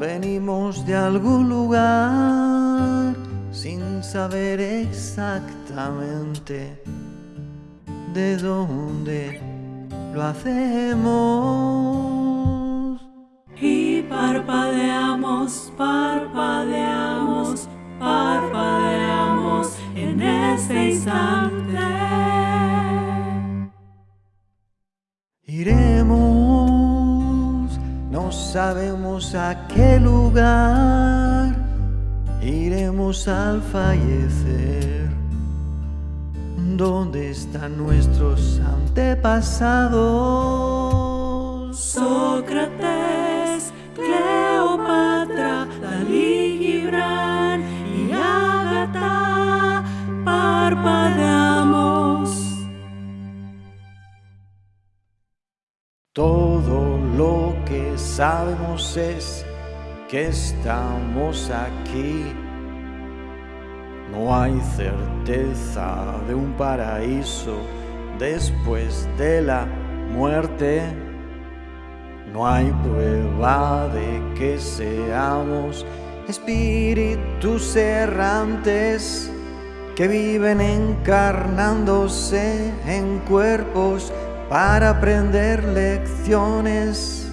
venimos de algún lugar sin saber exactamente de dónde lo hacemos. Y parpadeamos, parpadeamos, parpadeamos en este instante. Sabemos a qué lugar, iremos al fallecer. ¿Dónde están nuestros antepasados? Sócrates, Cleopatra, Dalí, Gibran y Agatha, parpadeamos. Todo lo que sabemos es que estamos aquí. No hay certeza de un paraíso después de la muerte. No hay prueba de que seamos espíritus errantes que viven encarnándose en cuerpos para aprender lecciones.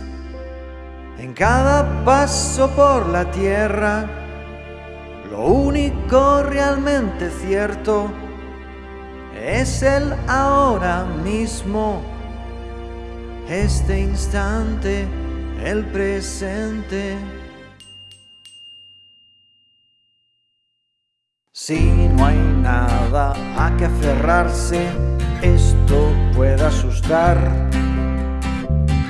En cada paso por la tierra, lo único realmente cierto es el ahora mismo, este instante, el presente. Si no hay nada a que aferrarse, esto puede asustar.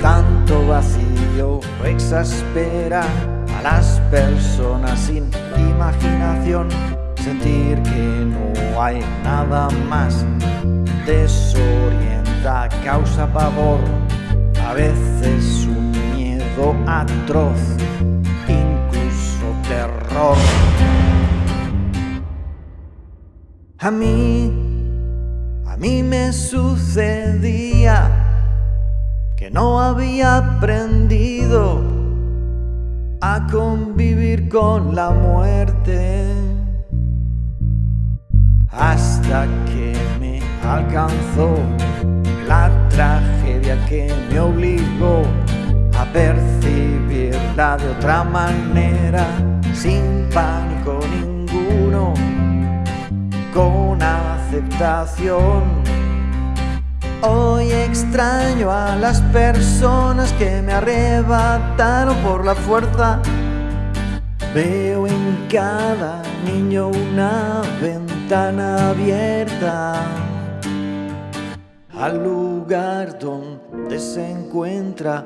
Tanto vacío exaspera a las personas sin imaginación. Sentir que no hay nada más desorienta, causa pavor, a veces un miedo atroz, incluso terror. A mí, a mí me sucedía que no había aprendido a convivir con la muerte. Hasta que me alcanzó la tragedia que me obligó a percibirla de otra manera sin pánico ninguno con Hoy extraño a las personas que me arrebataron por la fuerza. Veo en cada niño una ventana abierta al lugar donde se encuentra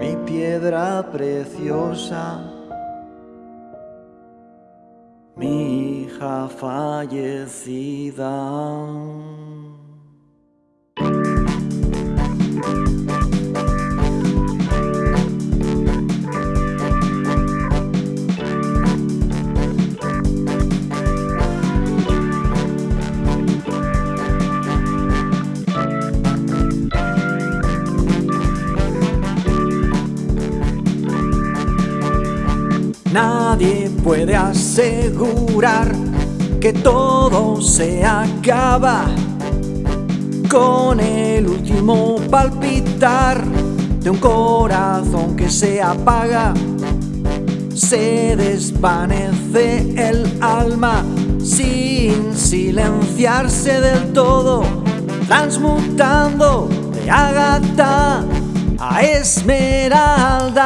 mi piedra preciosa. Mi hija fallecida. Puede asegurar que todo se acaba con el último palpitar de un corazón que se apaga. Se desvanece el alma sin silenciarse del todo, transmutando de Ágata a Esmeralda.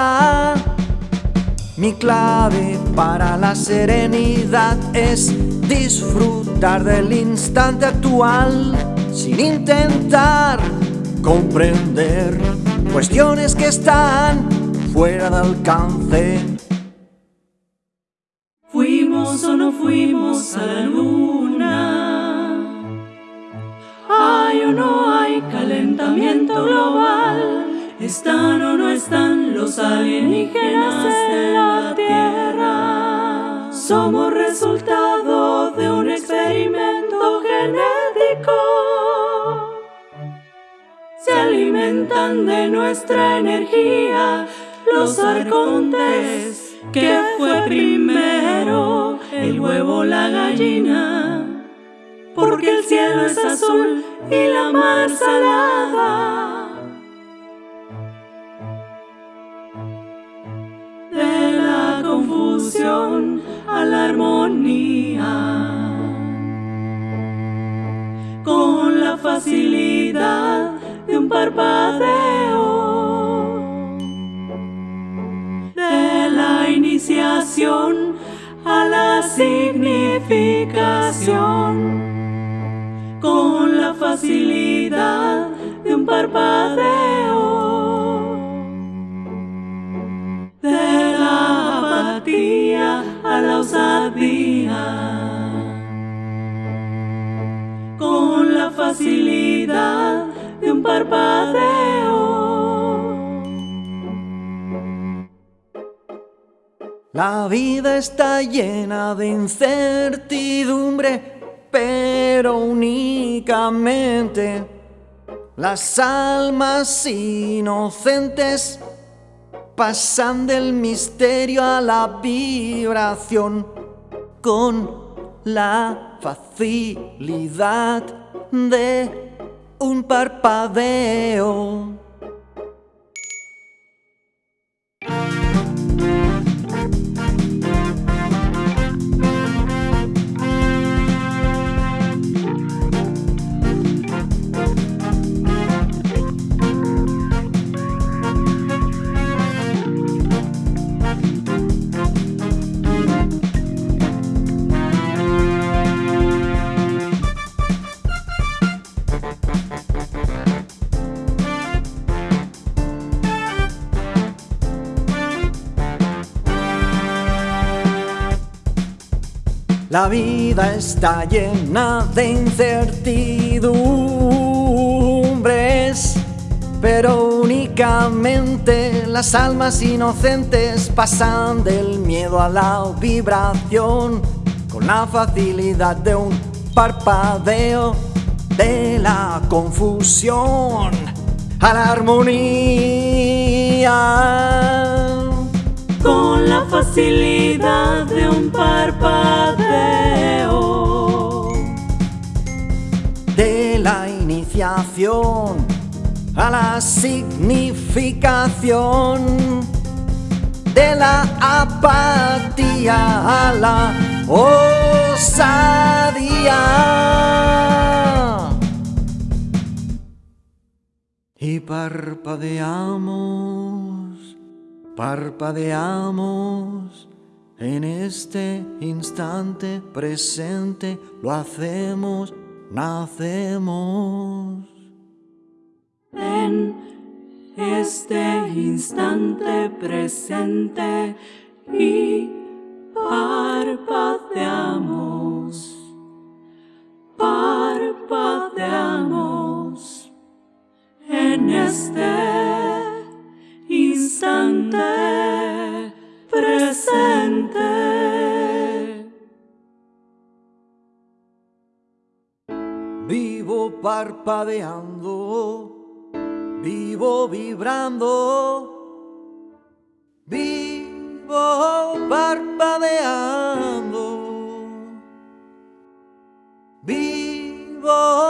Mi clave para la serenidad es disfrutar del instante actual sin intentar comprender cuestiones que están fuera de alcance. ¿Fuimos o no fuimos a la luna? ¿Hay o no hay calentamiento global? ¿Están o no están los alienígenas en la Tierra? Somos resultado de un experimento genético. Se alimenta alimentan de nuestra energía los arcontes, que fue primero el huevo, la gallina, porque el cielo es azul y la mar salada. A la armonía. Con la facilidad de un parpadeo. De la iniciación a la significación. Con la facilidad de un parpadeo. A la osadía. Con la facilidad de un parpadeo. La vida está llena de incertidumbre, pero únicamente las almas inocentes pasan del misterio a la vibración con la facilidad de un parpadeo. La vida está llena de incertidumbres, pero únicamente las almas inocentes pasan del miedo a la vibración con la facilidad de un parpadeo de la confusión. A la armonía facilidad de un parpadeo. De la iniciación a la significación, de la apatía a la osadía. Y parpadeamos Parpadeamos en este instante presente, lo hacemos, nacemos. En este instante presente y parpadeamos, parpadeamos en este presente. Vivo parpadeando, vivo vibrando, vivo parpadeando, vivo.